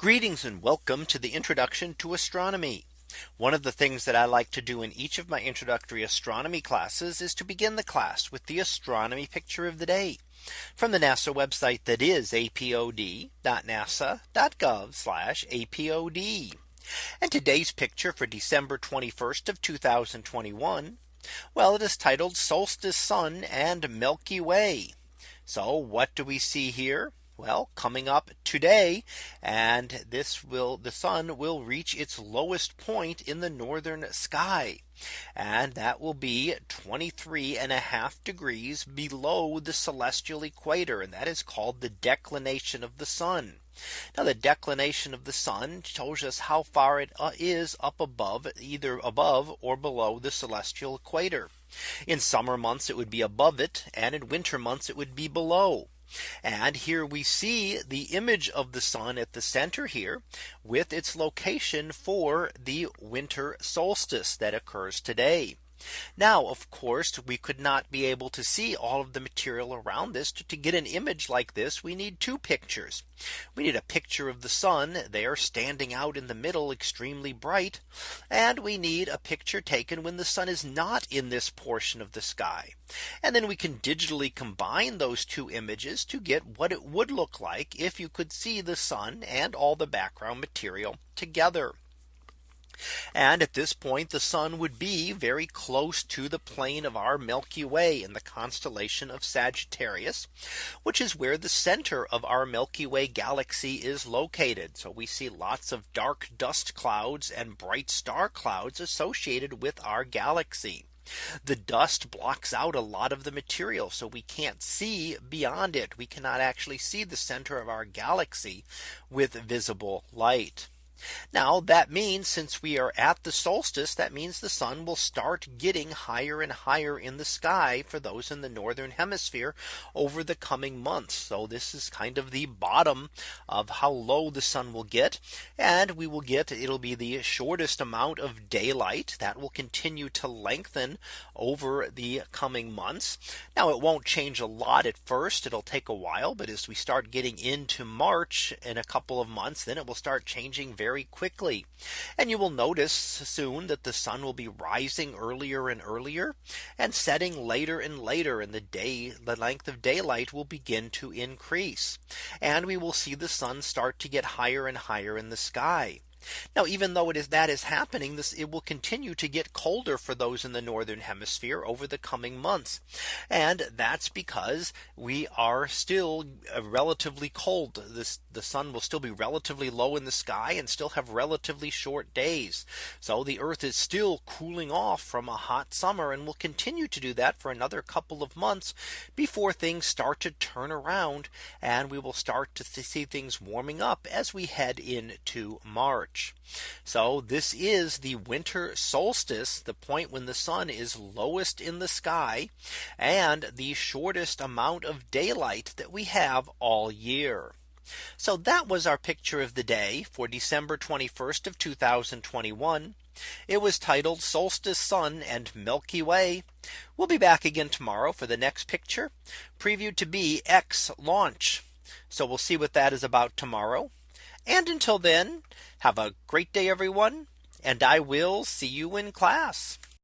Greetings and welcome to the introduction to astronomy. One of the things that I like to do in each of my introductory astronomy classes is to begin the class with the astronomy picture of the day from the NASA website that is apod.nasa.gov apod. And today's picture for December 21st of 2021. Well, it is titled Solstice Sun and Milky Way. So what do we see here? Well, coming up today, and this will the sun will reach its lowest point in the northern sky. And that will be 23 and a half degrees below the celestial equator. And that is called the declination of the sun. Now the declination of the sun shows us how far it uh, is up above either above or below the celestial equator. In summer months it would be above it and in winter months it would be below. And here we see the image of the sun at the center here with its location for the winter solstice that occurs today. Now, of course, we could not be able to see all of the material around this to, to, get an image like this. We need two pictures. We need a picture of the sun there standing out in the middle extremely bright. And we need a picture taken when the sun is not in this portion of the sky. And then we can digitally combine those two images to get what it would look like if you could see the sun and all the background material together. And at this point the sun would be very close to the plane of our Milky Way in the constellation of Sagittarius, which is where the center of our Milky Way galaxy is located. So we see lots of dark dust clouds and bright star clouds associated with our galaxy. The dust blocks out a lot of the material. So we can't see beyond it. We cannot actually see the center of our galaxy with visible light. Now that means since we are at the solstice, that means the sun will start getting higher and higher in the sky for those in the northern hemisphere over the coming months. So this is kind of the bottom of how low the sun will get. And we will get it'll be the shortest amount of daylight that will continue to lengthen over the coming months. Now it won't change a lot at first. It'll take a while. But as we start getting into March in a couple of months, then it will start changing very very quickly. And you will notice soon that the sun will be rising earlier and earlier and setting later and later in the day the length of daylight will begin to increase. And we will see the sun start to get higher and higher in the sky. Now, even though it is that is happening, this it will continue to get colder for those in the northern hemisphere over the coming months. And that's because we are still uh, relatively cold. This the sun will still be relatively low in the sky and still have relatively short days. So the Earth is still cooling off from a hot summer and will continue to do that for another couple of months before things start to turn around and we will start to see things warming up as we head into March. March. So this is the winter solstice, the point when the sun is lowest in the sky and the shortest amount of daylight that we have all year. So that was our picture of the day for December 21st of 2021. It was titled Solstice Sun and Milky Way. We'll be back again tomorrow for the next picture previewed to be X launch. So we'll see what that is about tomorrow. And until then, have a great day, everyone. And I will see you in class.